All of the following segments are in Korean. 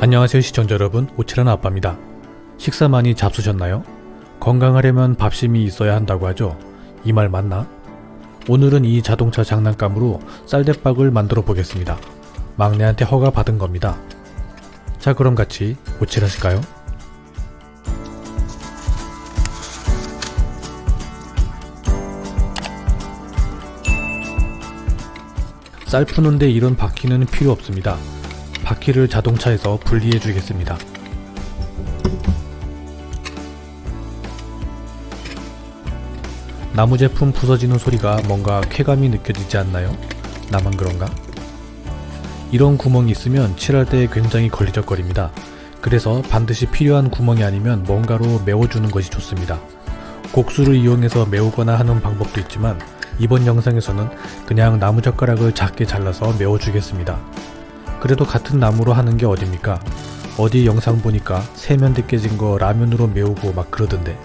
안녕하세요 시청자 여러분 오칠한 아빠입니다. 식사 많이 잡수셨나요? 건강하려면 밥심이 있어야 한다고 하죠. 이 말 맞나? 오늘은 이 자동차 장난감으로 쌀대박을 만들어 보겠습니다. 막내한테 허가 받은 겁니다. 자 그럼 같이 오칠하실까요? 쌀 푸는데 이런 바퀴는 필요 없습니다. 바퀴를 자동차에서 분리해 주겠습니다. 나무 제품 부서지는 소리가 뭔가 쾌감이 느껴지지 않나요? 나만 그런가? 이런 구멍이 있으면 칠할 때 굉장히 걸리적거립니다. 그래서 반드시 필요한 구멍이 아니면 뭔가로 메워주는 것이 좋습니다. 곡수를 이용해서 메우거나 하는 방법도 있지만 이번 영상에서는 그냥 나무젓가락을 작게 잘라서 메워주겠습니다. 그래도 같은 나무로 하는 게 어딥니까? 어디 영상 보니까 세면대 깨진 거 라면으로 메우고 막 그러던데.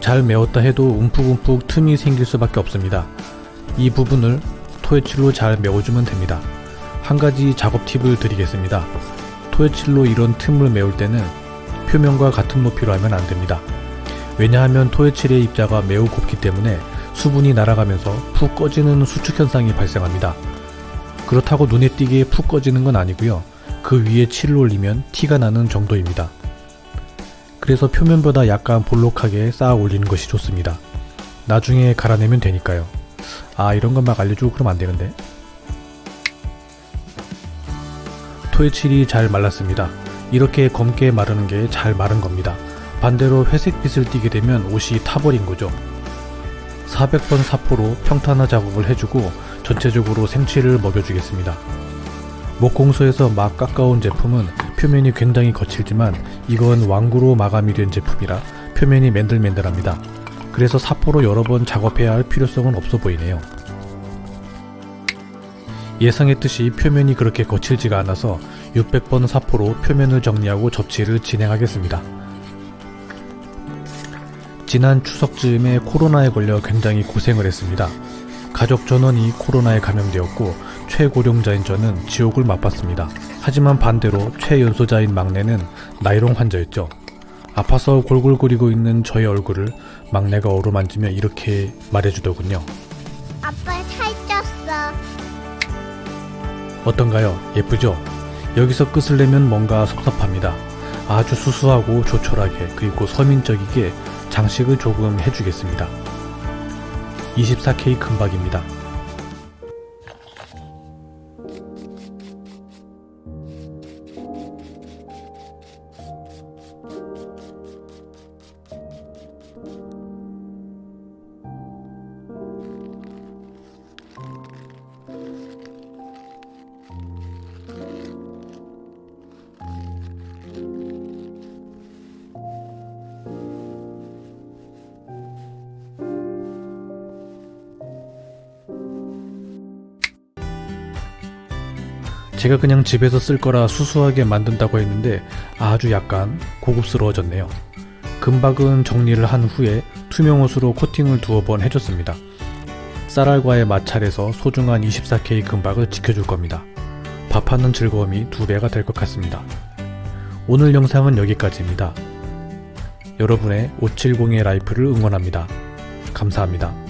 잘 메웠다 해도 움푹움푹 틈이 생길 수밖에 없습니다. 이 부분을 토해칠로 잘 메워주면 됩니다. 한 가지 작업 팁을 드리겠습니다. 토해칠로 이런 틈을 메울 때는 표면과 같은 높이로 하면 안됩니다. 왜냐하면 토해칠의 입자가 매우 곱기 때문에 수분이 날아가면서 푹 꺼지는 수축 현상이 발생합니다. 그렇다고 눈에 띄게 푹 꺼지는 건 아니고요. 그 위에 칠을 올리면 티가 나는 정도입니다. 그래서 표면보다 약간 볼록하게 쌓아 올리는 것이 좋습니다. 나중에 갈아내면 되니까요. 아 이런 건 막 알려주고 그러면 안되는데 토해칠이 잘 말랐습니다. 이렇게 검게 마르는 게 잘 마른 겁니다. 반대로 회색빛을 띠게 되면 옷이 타버린 거죠. 400번 사포로 평탄화 작업을 해주고 전체적으로 생취를 먹여주겠습니다. 목공소에서 막 깎아온 제품은 표면이 굉장히 거칠지만 이건 왕구로 마감이 된 제품이라 표면이 맨들맨들합니다. 그래서 사포로 여러 번 작업해야 할 필요성은 없어 보이네요. 예상했듯이 표면이 그렇게 거칠지가 않아서 600번 사포로 표면을 정리하고 접치를 진행하겠습니다. 지난 추석 즈음에 코로나에 걸려 굉장히 고생을 했습니다. 가족 전원이 코로나에 감염되었고 최고령자인 저는 지옥을 맛봤습니다. 하지만 반대로 최연소자인 막내는 나이롱 환자였죠. 아파서 골골거리고 있는 저의 얼굴을 막내가 어루만지며 이렇게 말해주더군요. 아빠 살쪘어. 어떤가요? 예쁘죠? 여기서 끝을 내면 뭔가 섭섭합니다. 아주 수수하고 조촐하게 그리고 서민적이게 장식을 조금 해주겠습니다. 24K 금박입니다. 제가 그냥 집에서 쓸 거라 수수하게 만든다고 했는데 아주 약간 고급스러워졌네요. 금박은 정리를 한 후에 투명 옷으로 코팅을 두어 번 해줬습니다. 쌀알과의 마찰에서 소중한 24K 금박을 지켜줄 겁니다. 밥하는 즐거움이 두 배가 될 것 같습니다. 오늘 영상은 여기까지입니다. 여러분의 570의 라이프를 응원합니다. 감사합니다.